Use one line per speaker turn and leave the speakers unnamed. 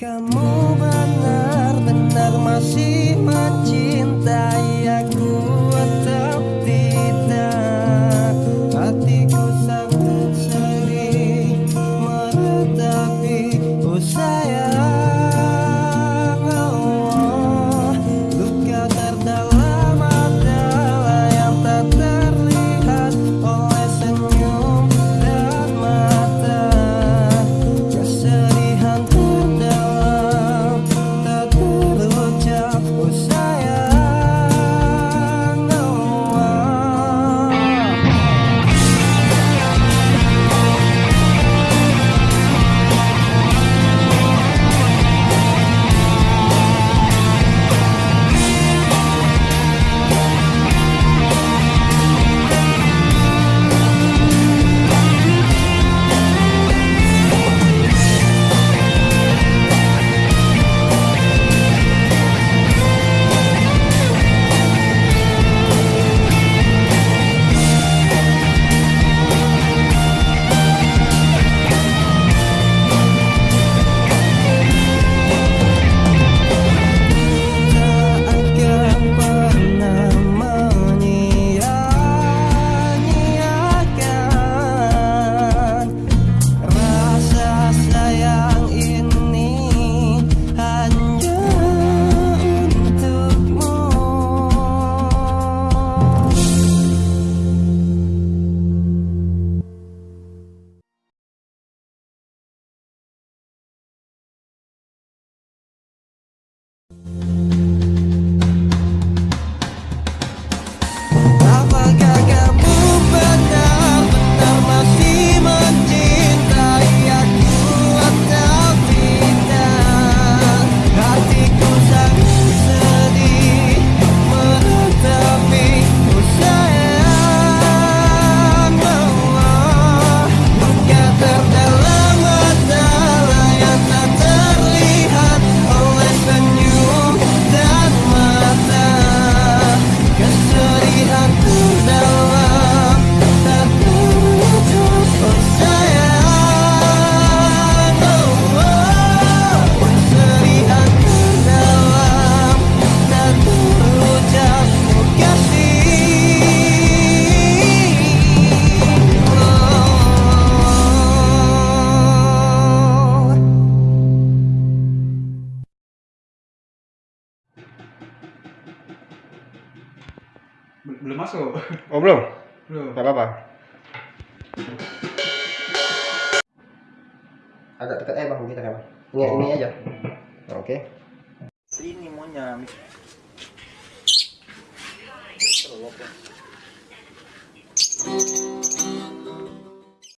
Kamu benar-benar masih
belum masuk.
Oh belum?
Belum.
Nggak apa-apa. Agak dekat eh bang kita kan ini oh. ini aja. Oke. Okay.
ini mau terlalu